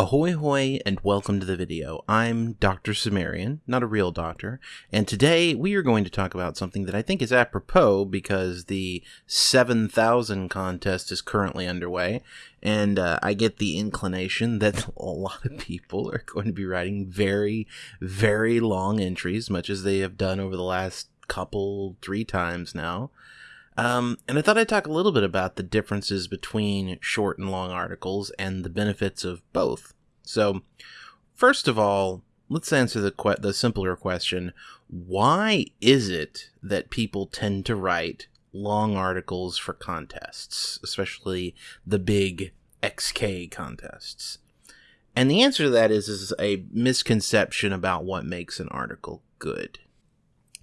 Ahoy hoy and welcome to the video. I'm Dr. Sumerian, not a real doctor, and today we are going to talk about something that I think is apropos because the 7000 contest is currently underway, and uh, I get the inclination that a lot of people are going to be writing very, very long entries, much as they have done over the last couple, three times now. Um, and I thought I'd talk a little bit about the differences between short and long articles and the benefits of both. So, first of all, let's answer the que- the simpler question: Why is it that people tend to write long articles for contests, especially the big XK contests? And the answer to that is is a misconception about what makes an article good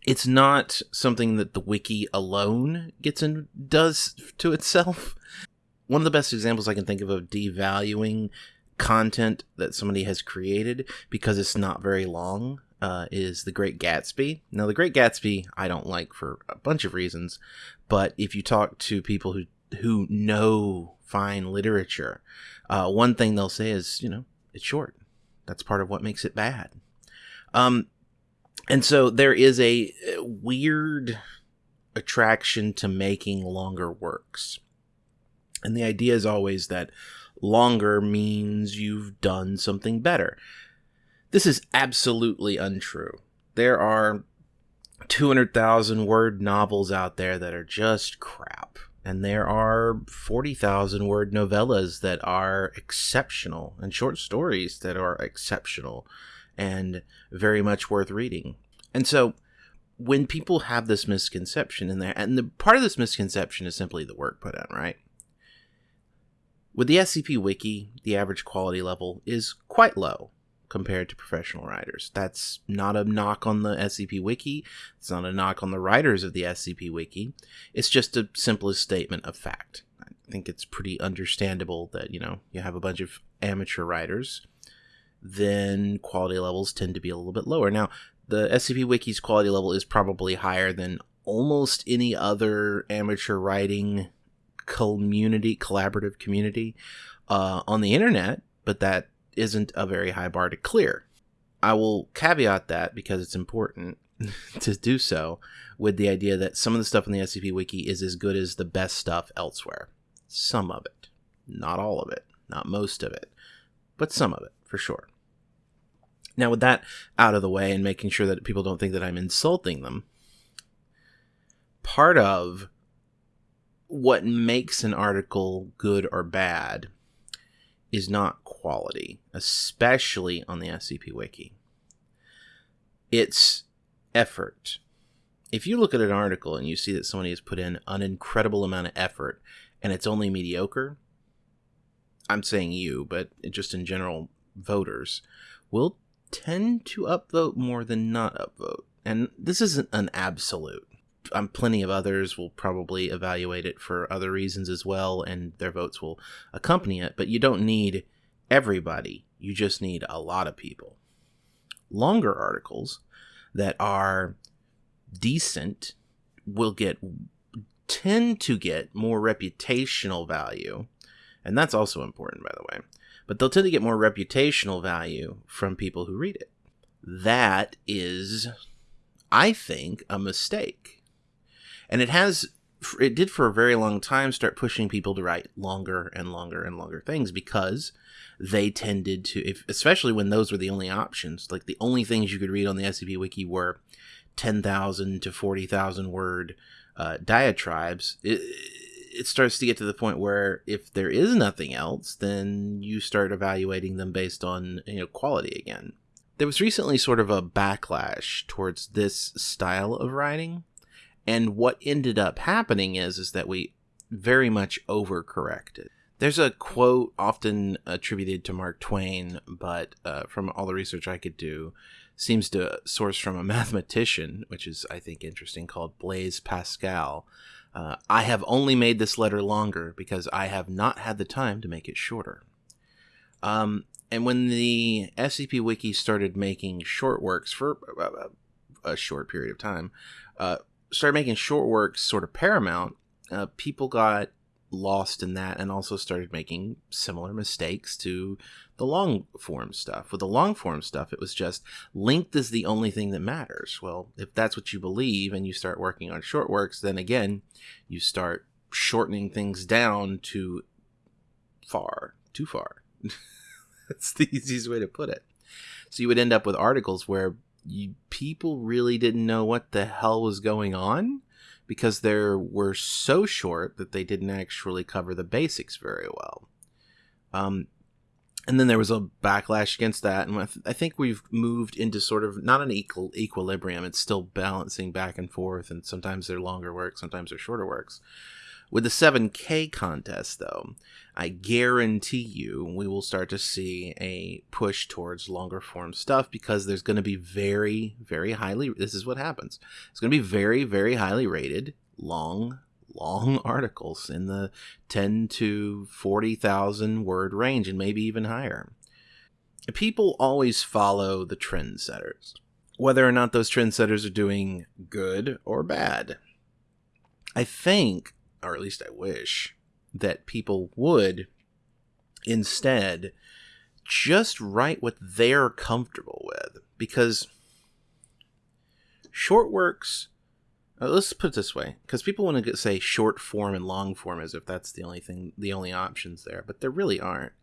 it's not something that the wiki alone gets and does to itself. One of the best examples I can think of of devaluing content that somebody has created because it's not very long uh, is The Great Gatsby. Now, The Great Gatsby I don't like for a bunch of reasons, but if you talk to people who who know fine literature, uh, one thing they'll say is, you know, it's short. That's part of what makes it bad. Um, and so there is a uh, weird attraction to making longer works. And the idea is always that longer means you've done something better. This is absolutely untrue. There are 200,000 word novels out there that are just crap. And there are 40,000 word novellas that are exceptional and short stories that are exceptional and very much worth reading. And so when people have this misconception in there, and the part of this misconception is simply the work put in, right? With the SCP Wiki, the average quality level is quite low compared to professional writers. That's not a knock on the SCP Wiki. It's not a knock on the writers of the SCP Wiki. It's just a simplest statement of fact. I think it's pretty understandable that, you know, you have a bunch of amateur writers then quality levels tend to be a little bit lower. Now, the SCP Wiki's quality level is probably higher than almost any other amateur writing community, collaborative community uh, on the internet, but that isn't a very high bar to clear. I will caveat that because it's important to do so with the idea that some of the stuff in the SCP Wiki is as good as the best stuff elsewhere. Some of it. Not all of it. Not most of it. But some of it for sure. Now, with that out of the way and making sure that people don't think that I'm insulting them, part of what makes an article good or bad is not quality, especially on the SCP Wiki. It's effort. If you look at an article and you see that somebody has put in an incredible amount of effort and it's only mediocre, I'm saying you, but just in general, voters will tend to upvote more than not upvote. And this isn't an absolute. Um, plenty of others will probably evaluate it for other reasons as well, and their votes will accompany it. But you don't need everybody, you just need a lot of people. Longer articles that are decent will get tend to get more reputational value and that's also important by the way but they'll tend to get more reputational value from people who read it. That is, I think, a mistake. And it has, it did for a very long time start pushing people to write longer and longer and longer things because they tended to, if, especially when those were the only options, like the only things you could read on the SCP Wiki were 10,000 to 40,000 word uh, diatribes. It, it starts to get to the point where if there is nothing else, then you start evaluating them based on you know quality again. There was recently sort of a backlash towards this style of writing, and what ended up happening is is that we very much overcorrected. There's a quote often attributed to Mark Twain, but uh, from all the research I could do, seems to source from a mathematician, which is I think interesting, called Blaise Pascal uh, I have only made this letter longer because I have not had the time to make it shorter. Um, and when the SCP Wiki started making short works for a, a short period of time, uh, started making short works sort of paramount, uh, people got lost in that and also started making similar mistakes to the long form stuff. With the long form stuff, it was just length is the only thing that matters. Well, if that's what you believe and you start working on short works, then again, you start shortening things down to far, too far. that's the easiest way to put it. So you would end up with articles where you, people really didn't know what the hell was going on because they were so short that they didn't actually cover the basics very well. Um, and then there was a backlash against that, and I think we've moved into sort of not an equal equilibrium. It's still balancing back and forth, and sometimes they're longer works, sometimes they're shorter works. With the 7K contest, though, I guarantee you we will start to see a push towards longer form stuff because there's going to be very, very highly. This is what happens. It's going to be very, very highly rated, long, long articles in the 10 to 40,000 word range and maybe even higher. People always follow the trendsetters, whether or not those trendsetters are doing good or bad. I think or at least I wish, that people would instead just write what they're comfortable with. Because short works, uh, let's put it this way, because people want to say short form and long form as if that's the only thing, the only options there, but there really aren't.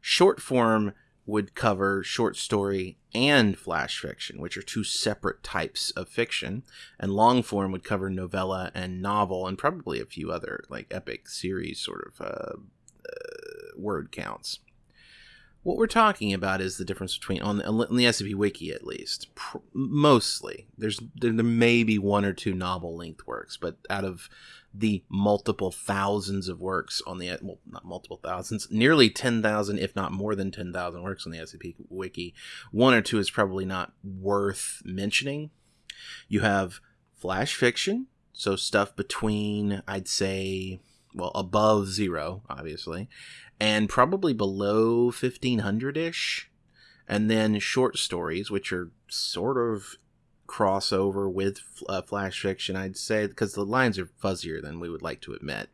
Short form would cover short story and flash fiction, which are two separate types of fiction, and long form would cover novella and novel, and probably a few other like epic series sort of uh, uh, word counts. What we're talking about is the difference between on the, on the SCP Wiki at least, pr- mostly. There's there, there may be one or two novel length works, but out of the multiple thousands of works on the well, not multiple thousands, nearly ten thousand, if not more than ten thousand works on the SCP Wiki. One or two is probably not worth mentioning. You have flash fiction, so stuff between I'd say well above zero, obviously, and probably below fifteen hundred ish. And then short stories, which are sort of crossover with uh, flash fiction i'd say because the lines are fuzzier than we would like to admit.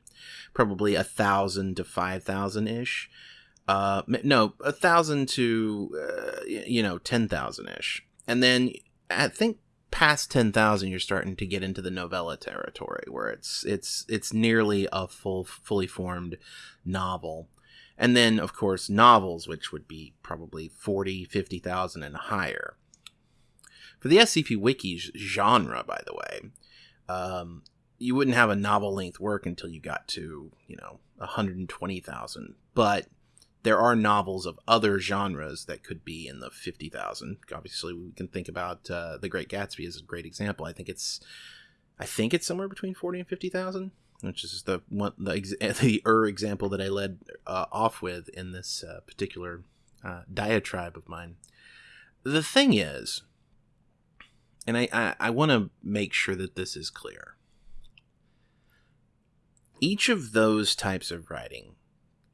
Probably a thousand to five thousand ish uh no a thousand to uh, you know ten thousand ish and then i think past 10,000 you're starting to get into the novella territory where it's it's it's nearly a full fully formed novel and then of course novels which would be probably 40 50,000 and higher for the SCP Wiki genre, by the way, um, you wouldn't have a novel length work until you got to, you know, 120,000. But there are novels of other genres that could be in the 50,000. Obviously, we can think about uh, The Great Gatsby as a great example. I think it's, I think it's somewhere between 40 and 50,000, which is the one the the er example that I led uh, off with in this uh, particular uh, diatribe of mine. The thing is, and I, I, I want to make sure that this is clear. Each of those types of writing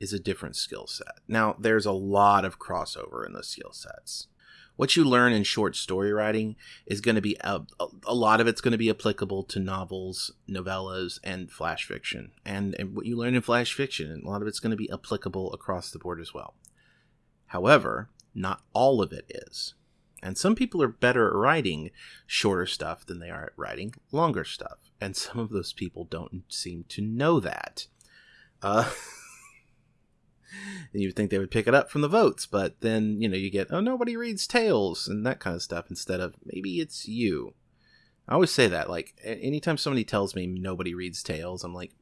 is a different skill set. Now, there's a lot of crossover in the skill sets. What you learn in short story writing is going to be a, a, lot of it's going to be applicable to novels, novellas, and flash fiction. And, and what you learn in flash fiction, a lot of it's going to be applicable across the board as well. However, not all of it is. And some people are better at writing shorter stuff than they are at writing longer stuff. And some of those people don't seem to know that. Uh, and you'd think they would pick it up from the votes, but then, you know, you get, oh, nobody reads tales and that kind of stuff instead of maybe it's you. I always say that. Like, anytime somebody tells me nobody reads tales, I'm like,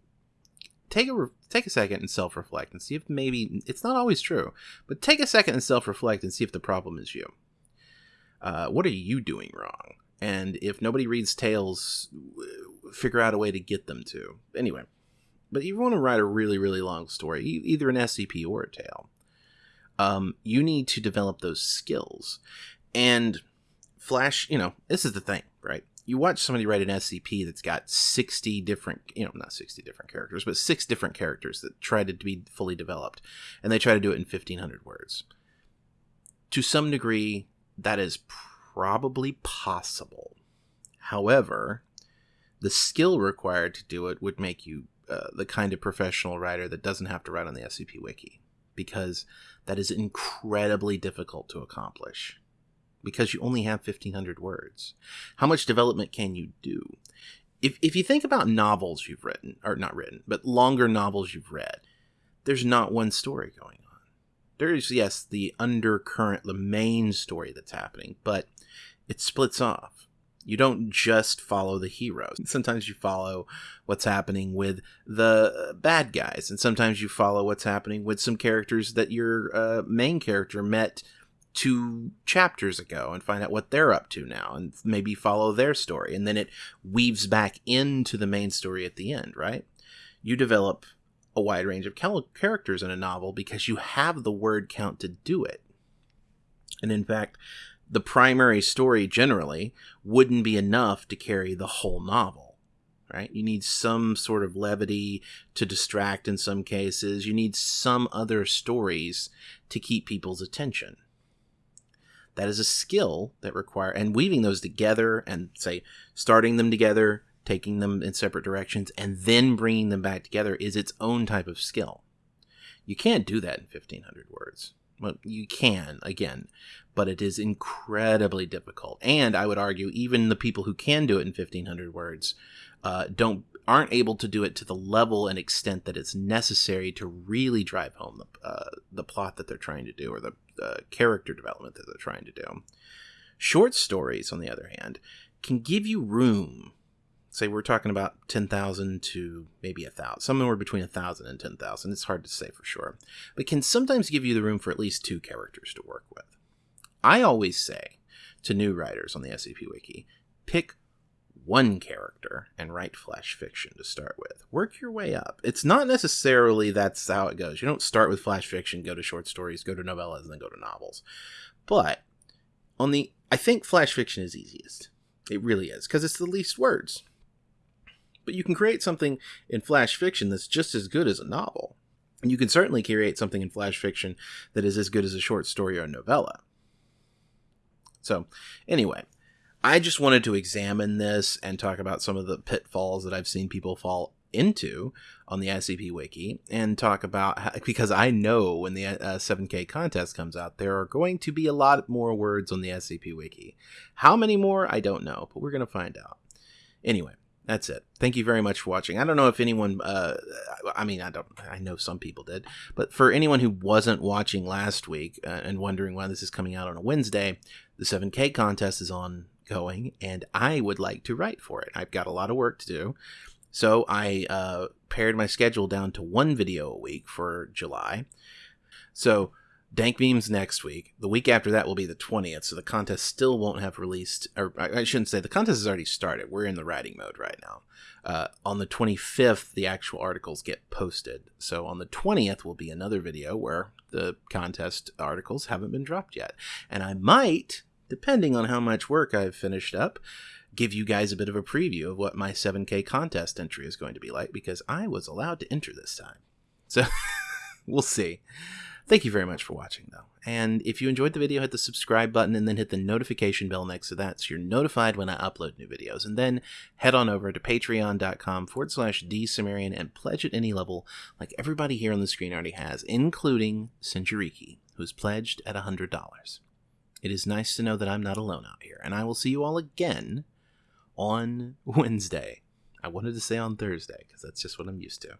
take a take a second and self reflect and see if maybe it's not always true, but take a second and self reflect and see if the problem is you uh, what are you doing wrong? And if nobody reads tales, figure out a way to get them to. Anyway, but you want to write a really, really long story, either an SCP or a tale, um, you need to develop those skills. And Flash, you know, this is the thing, right? You watch somebody write an SCP that's got 60 different, you know, not 60 different characters, but six different characters that try to be fully developed. And they try to do it in 1500 words. To some degree, that is probably possible. However, the skill required to do it would make you uh, the kind of professional writer that doesn't have to write on the SCP Wiki because that is incredibly difficult to accomplish because you only have 1500 words. How much development can you do? If, if you think about novels you've written, or not written, but longer novels you've read, there's not one story going on. There's, yes, the undercurrent, the main story that's happening, but it splits off. You don't just follow the heroes. Sometimes you follow what's happening with the bad guys, and sometimes you follow what's happening with some characters that your uh, main character met two chapters ago and find out what they're up to now and maybe follow their story. And then it weaves back into the main story at the end, right? You develop a wide range of characters in a novel because you have the word count to do it. And in fact, the primary story generally wouldn't be enough to carry the whole novel right? You need some sort of levity to distract in some cases. You need some other stories to keep people's attention. That is a skill that require and weaving those together and say starting them together taking them in separate directions and then bringing them back together is its own type of skill. You can't do that in 1500 words well you can again but it is incredibly difficult and i would argue even the people who can do it in 1500 words uh, don't aren't able to do it to the level and extent that it's necessary to really drive home the, uh, the plot that they're trying to do or the uh, character development that they're trying to do. Short stories, on the other hand, can give you room. Say we're talking about 10,000 to maybe a 1,000, somewhere between a 1,000 and 10,000. It's hard to say for sure. But can sometimes give you the room for at least two characters to work with. I always say to new writers on the SCP Wiki pick one character and write flash fiction to start with. Work your way up. It's not necessarily that's how it goes. You don't start with flash fiction, go to short stories, go to novellas, and then go to novels. But on the I think flash fiction is easiest. It really is because it's the least words. But you can create something in flash fiction that's just as good as a novel. And you can certainly create something in flash fiction that is as good as a short story or a novella. So, anyway, I just wanted to examine this and talk about some of the pitfalls that I've seen people fall into on the SCP Wiki and talk about how, because I know when the uh, 7K contest comes out, there are going to be a lot more words on the SCP Wiki. How many more? I don't know, but we're going to find out. Anyway, that's it. Thank you very much for watching. I don't know if anyone, uh, I mean, I don't, I know some people did, but for anyone who wasn't watching last week uh, and wondering why this is coming out on a Wednesday, the 7K contest is on going and I would like to write for it. I've got a lot of work to do. So I uh, pared my schedule down to one video a week for July. So Dank Memes next week. The week after that will be the 20th, so the contest still won't have released, or I shouldn't say, the contest has already started. We're in the writing mode right now. Uh, on the 25th, the actual articles get posted. So on the 20th will be another video where the contest articles haven't been dropped yet. And I might depending on how much work I've finished up, give you guys a bit of a preview of what my 7K contest entry is going to be like because I was allowed to enter this time. So we'll see. Thank you very much for watching, though. And if you enjoyed the video, hit the subscribe button and then hit the notification bell next to that so you're notified when I upload new videos. And then head on over to patreon.com forward slash dsumerian and pledge at any level like everybody here on the screen already has, including Sinjariki, who's pledged at $100. It is nice to know that I'm not alone out here, and I will see you all again on Wednesday. I wanted to say on Thursday because that's just what I'm used to.